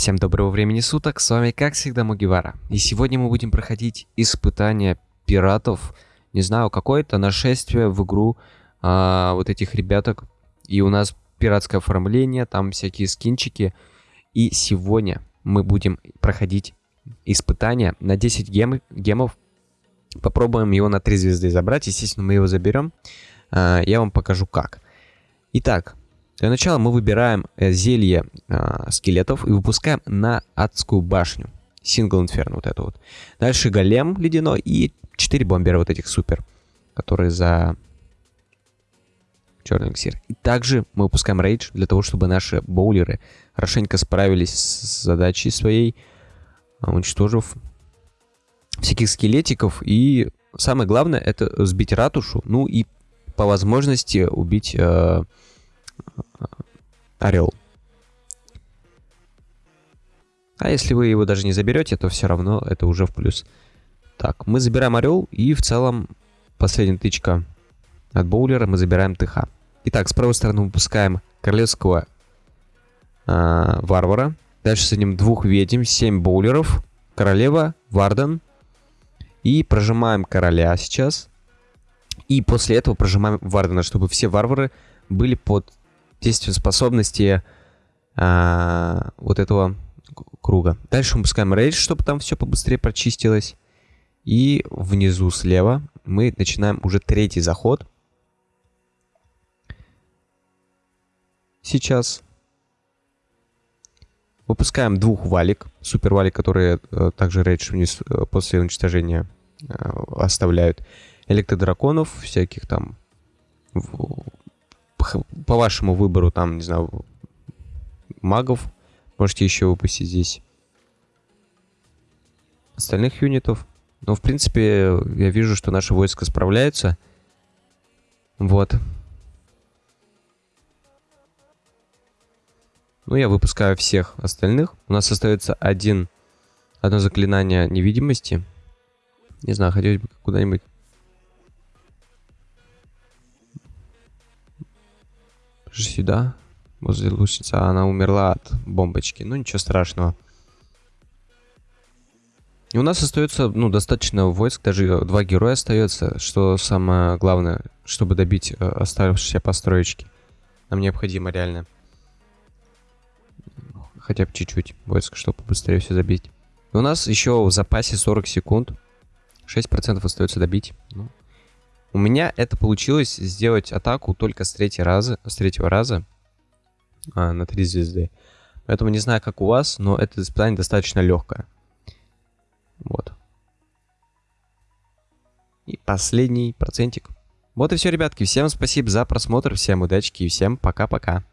Всем доброго времени суток, с вами как всегда Мугивара. И сегодня мы будем проходить испытание пиратов. Не знаю, какое-то нашествие в игру а, вот этих ребяток. И у нас пиратское оформление, там всякие скинчики. И сегодня мы будем проходить испытание на 10 гем гемов. Попробуем его на 3 звезды забрать. Естественно, мы его заберем. А, я вам покажу как. Итак, для начала мы выбираем э, зелье э, скелетов и выпускаем на адскую башню. Сингл инферно вот это вот. Дальше голем ледяной и 4 бомбера вот этих супер, которые за черный эликсир. И также мы выпускаем рейдж для того, чтобы наши боулеры хорошенько справились с задачей своей, уничтожив всяких скелетиков. И самое главное это сбить ратушу, ну и по возможности убить э, орел. А если вы его даже не заберете, то все равно это уже в плюс. Так, мы забираем орел, и в целом последняя тычка от боулера мы забираем ТХ. Итак, с правой стороны выпускаем королевского э, варвара. Дальше с ним двух ведьм, 7 боулеров, королева, варден. И прожимаем короля сейчас. И после этого прожимаем вардена, чтобы все варвары были под действие способности а, вот этого круга. Дальше мы пускаем рейдж, чтобы там все побыстрее прочистилось. И внизу слева мы начинаем уже третий заход. Сейчас выпускаем двух валик, супер валик, которые э, также рейдж вниз э, после уничтожения э, оставляют. Электродраконов, всяких там по вашему выбору, там, не знаю, магов можете еще выпустить здесь. Остальных юнитов. Но, в принципе, я вижу, что наши войска справляются. Вот. Ну, я выпускаю всех остальных. У нас остается один, одно заклинание невидимости. Не знаю, хотелось бы куда-нибудь сюда, возле лучницы. А она умерла от бомбочки. Ну, ничего страшного. И у нас остается, ну, достаточно войск, даже два героя остается, что самое главное, чтобы добить э, оставшиеся построечки. Нам необходимо реально хотя бы чуть-чуть войск, чтобы быстрее все забить. И у нас еще в запасе 40 секунд. 6% остается добить. Ну, у меня это получилось сделать атаку только с, третьего раза, с третьего раза а, на 3 звезды. Поэтому не знаю, как у вас, но это испытание достаточно легкое. Вот. И последний процентик. Вот и все, ребятки. Всем спасибо за просмотр, всем удачки и всем пока-пока.